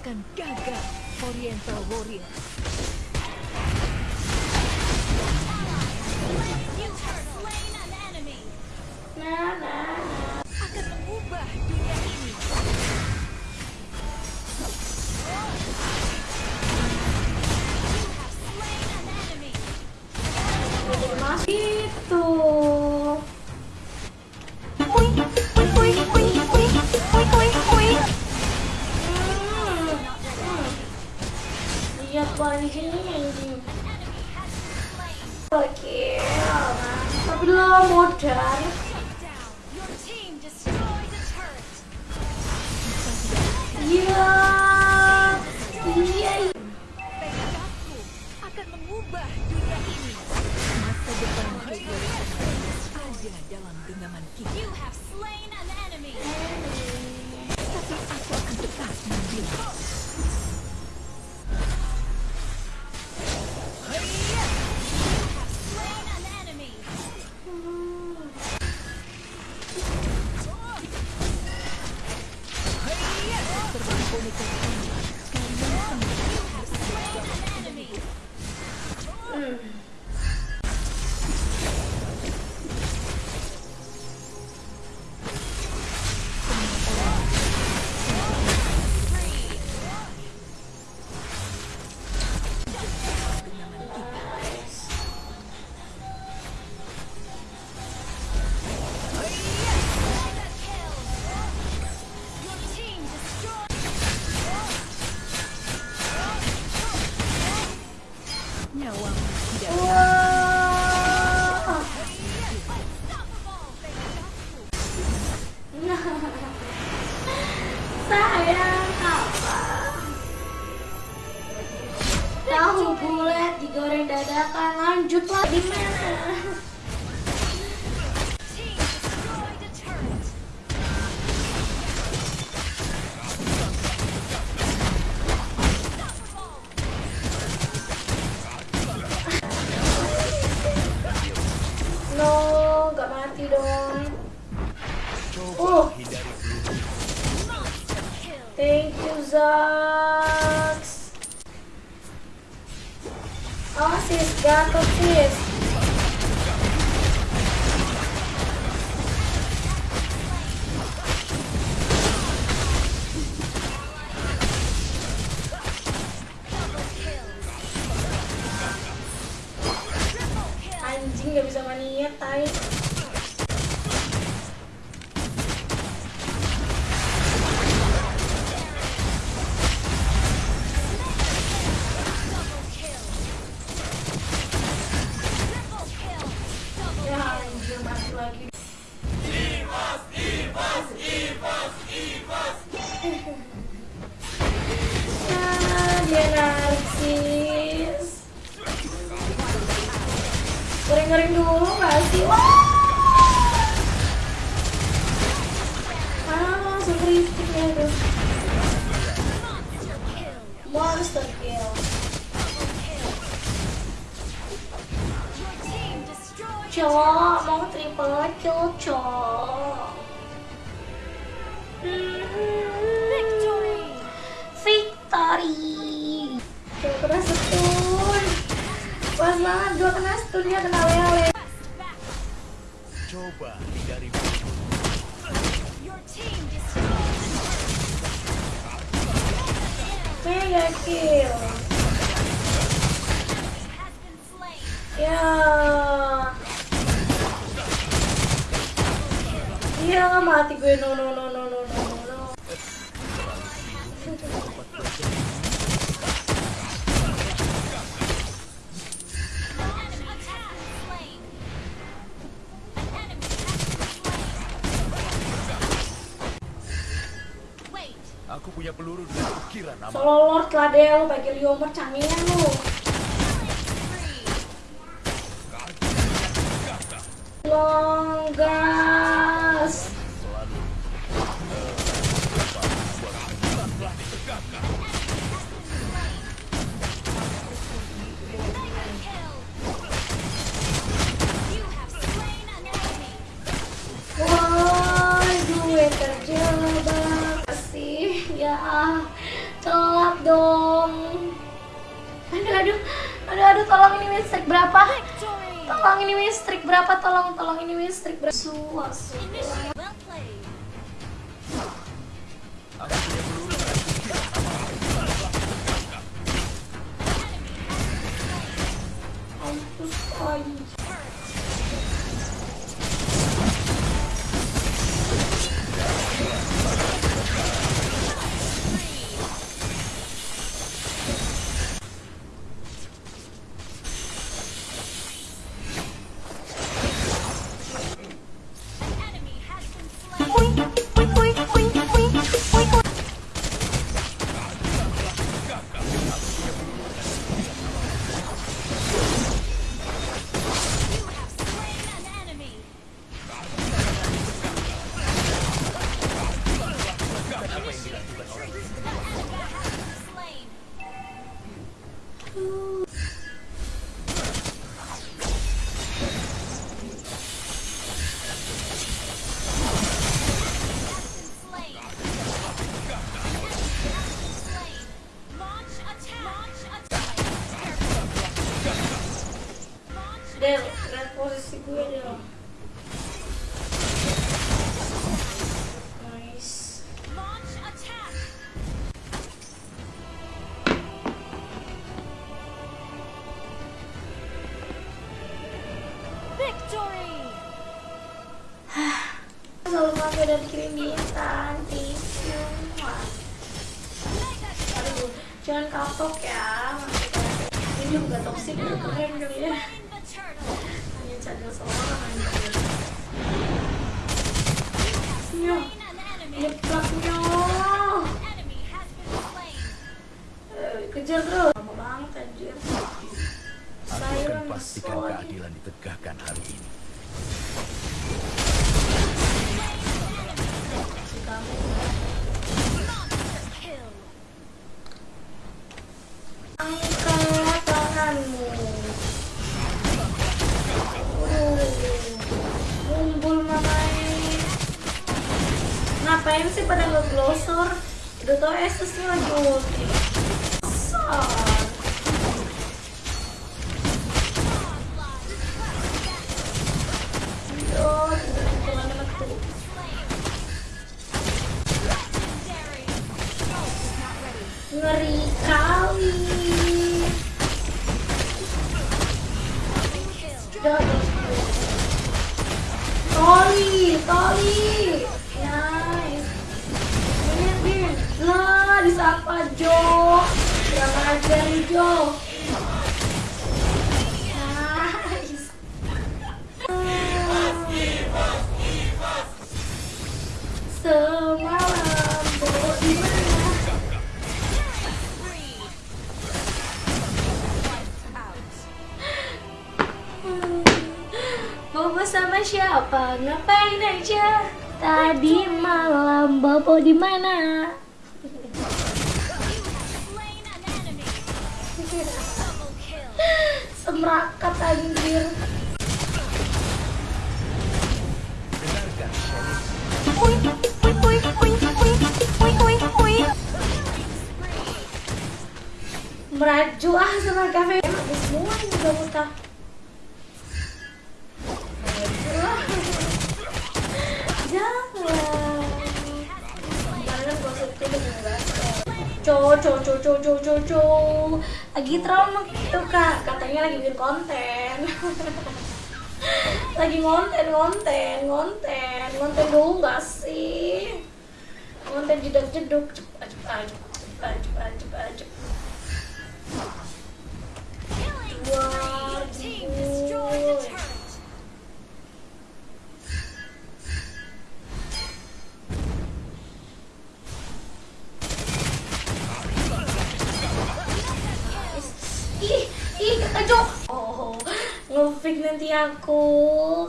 akan gagal, Oriental Warrior. Akan mengubah dunia ini. have पानी के लिए thank you okay motor Hmm. Dadakan lanjutlah di mana? Team destroyed a turret. No, gak mati dong. Oh, thank you Zax. Oh sis, Goreng-goreng dulu gak sih? Wah! Ah, langsung tuh. Monster kill. Cowok mau triple kill cowok. Pas banget gua kena stunnya kena lele. Coba destroyed Mega kill. Ya. Iya mati gue no no no no no. Punya peluru dengan ukiran nama. Solo Lord deh lu pakai Liomer canggihnya lu. tolong dong. Aduh aduh aduh aduh tolong ini listrik berapa? Tolong ini listrik berapa? Tolong tolong ini listrik berapa? Suwa Del posisi gue Del nice. Victory! selalu dan kirim bintang thank you Mega aduh jangan kapok ya. Ini juga udah keren kali ya nyeplaknya kejar terus lama banget anjir Aku akan pastikan keadilan ditegakkan hari ini. Ngapain sih pada ngeglosor udah tau Asusnya lagi ulti. Legendary. ngeri Disapa Jo. Yang ajar Jo. Sama siapa? Ngapain aja? Tadi malam Bobo di mana? merakat anjir Ui, ui, ui, ui, ui, ui, ui, ui. Meraju ah sama kafe. Semua ini udah muntah. Co, co, co, co, co, co, co. Lagi trauma gitu kak. Katanya lagi bikin konten. lagi ngonten, ngonten, ngonten, ngonten dulu nggak sih? Ngonten jeduk jeduk, cepat cepat cepat cepat cepat aku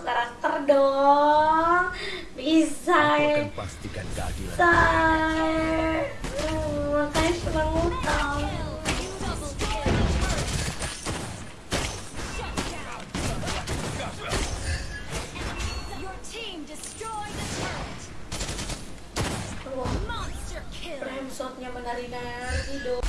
karakter dong. Bisa Aku ya. akan pastikan keadilan. Hmm, makanya menari-nari dong.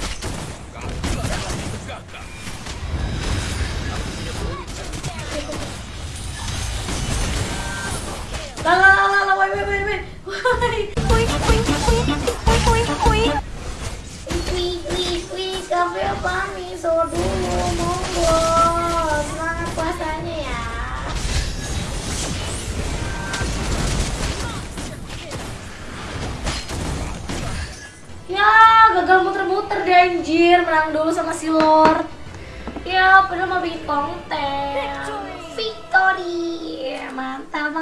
Lah lah lah lah lah, wait wait wait wait. Wait. Wih wih wih kafe apa miso dulu monggo. Semangat puasanya ya. Ya, gagal muter-muter deh anjir, menang dulu sama si Lord. Ya, padahal mau bikin konten. Victory. Mantap.